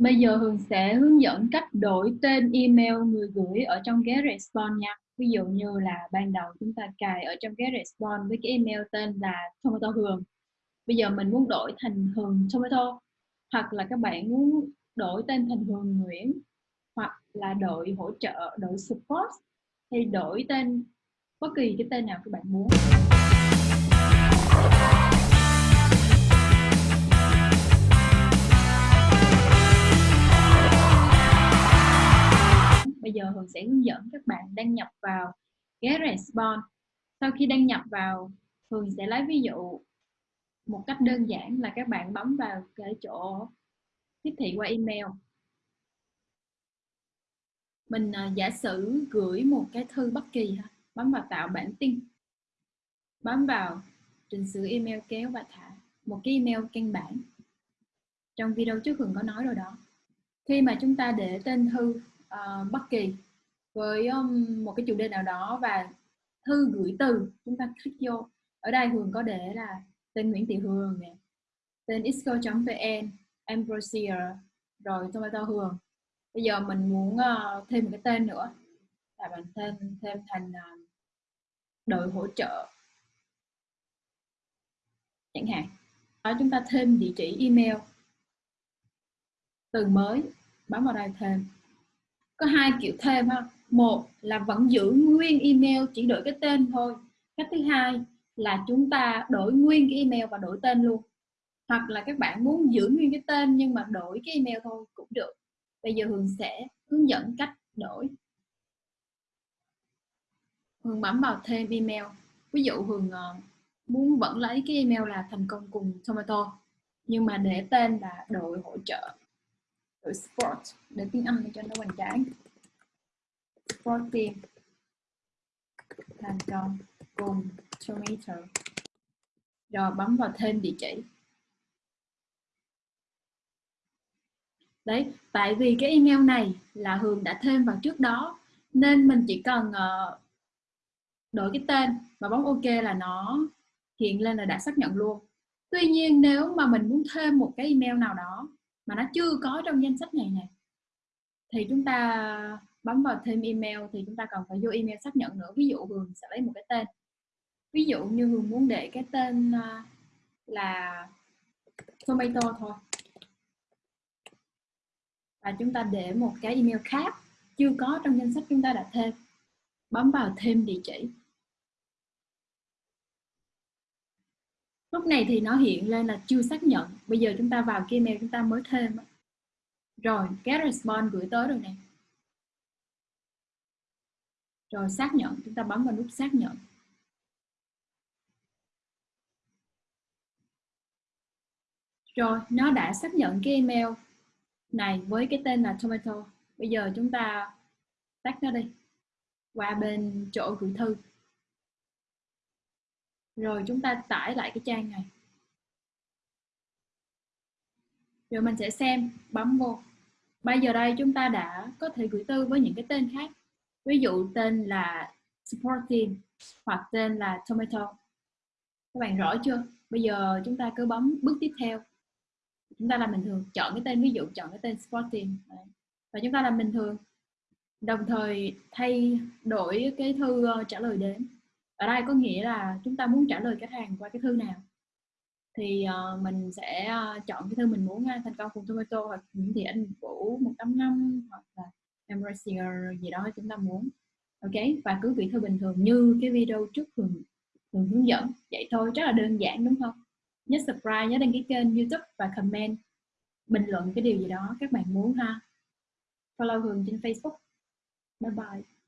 Bây giờ Hường sẽ hướng dẫn cách đổi tên email người gửi ở trong ghế response nha. Ví dụ như là ban đầu chúng ta cài ở trong ghế response với cái email tên là Tomato Hường. Bây giờ mình muốn đổi thành Hường Tomato hoặc là các bạn muốn đổi tên thành Hường Nguyễn hoặc là đội hỗ trợ, đội support hay đổi tên bất kỳ cái tên nào các bạn muốn. Bây giờ Hường sẽ hướng dẫn các bạn đăng nhập vào GetResponse. Sau khi đăng nhập vào, Hường sẽ lấy ví dụ một cách đơn giản là các bạn bấm vào cái chỗ tiếp thị qua email. Mình uh, giả sử gửi một cái thư bất kỳ, bấm vào tạo bản tin, bấm vào trình sửa email kéo và thả một cái email căn bản. Trong video trước Hường có nói rồi đó. Khi mà chúng ta để tên thư uh, bất kỳ với um, một cái chủ đề nào đó và thư gửi từ chúng ta click vô. Ở đây Hường có để là tên Nguyễn Thị Hường nè tên isco.vn Ambrosia rồi tomato Hường. Bây giờ mình muốn uh, thêm một cái tên nữa là mình thêm thêm thành uh, đội hỗ trợ. Chẳng hạn đó chúng ta thêm địa chỉ email. Từ mới bấm vào đây thêm có hai kiểu thêm ha. Một là vẫn giữ nguyên email chỉ đổi cái tên thôi. Cách thứ hai là chúng ta đổi nguyên cái email và đổi tên luôn. Hoặc là các bạn muốn giữ nguyên cái tên nhưng mà đổi cái email thôi cũng được. Bây giờ hường sẽ hướng dẫn cách đổi. Hường bấm vào thêm email. Ví dụ hường ờ, muốn vẫn lấy cái email là thành công cùng tomato nhưng mà để tên là đội hỗ trợ đổi sport, để tiếng Anh cho nó hoành tráng. Sport team, thành công, cùng, tomato. Rồi bấm vào thêm địa chỉ. Đấy, tại vì cái email này là Hường đã thêm vào trước đó, nên mình chỉ cần ờ, đổi cái tên và bấm OK là nó hiện lên là đã xác nhận luôn. Tuy nhiên, nếu mà mình muốn thêm một cái email nào đó mà nó chưa có trong danh sách này này thì chúng ta bấm vào thêm email, thì chúng ta cần phải vô email xác nhận nữa. Ví dụ Hường sẽ lấy một cái tên. Ví dụ như Hường muốn để cái tên à, là tomato thôi. Và chúng ta để một cái email khác. Chưa có trong danh sách chúng ta đã thêm. Bấm vào thêm địa chỉ. Lúc này thì nó hiện lên là chưa xác nhận. Bây giờ chúng ta vào kia mail chúng ta mới thêm rồi, get response gửi tới rồi nè. Rồi, xác nhận. Chúng ta bấm vào nút xác nhận. Rồi, nó đã xác nhận cái email này với cái tên là tomato. Bây giờ chúng ta tắt nó đi. Qua bên chỗ gửi thư rồi chúng ta tải lại cái trang này. Rồi mình sẽ xem bấm vô. Bây giờ đây chúng ta đã có thể gửi thư với những cái tên khác. Ví dụ tên là supporting hoặc tên là tomato. Các bạn rõ chưa? Bây giờ chúng ta cứ bấm bước tiếp theo. Chúng ta làm bình thường. Chọn cái tên ví dụ, chọn cái tên supporting và chúng ta làm bình thường. Đồng thời thay đổi cái thư ờ, trả lời đến ở đây có nghĩa là chúng ta muốn trả lời khách hàng qua cái thư nào? Thì uh, mình sẽ uh, chọn cái thư mình muốn uh, thành công cùng tomato hoặc những gì anh vũ một năm hoặc là Embracer gì đó chúng ta muốn. Ok? Và cứ gửi thư bình thường như cái video trước thường thường hướng dẫn. Vậy thôi rất là đơn giản đúng không? Nhớ subscribe nhớ đăng ký kênh youtube và comment bình luận cái điều gì đó các bạn muốn ha. Follow Hường trên Facebook. Bye bye.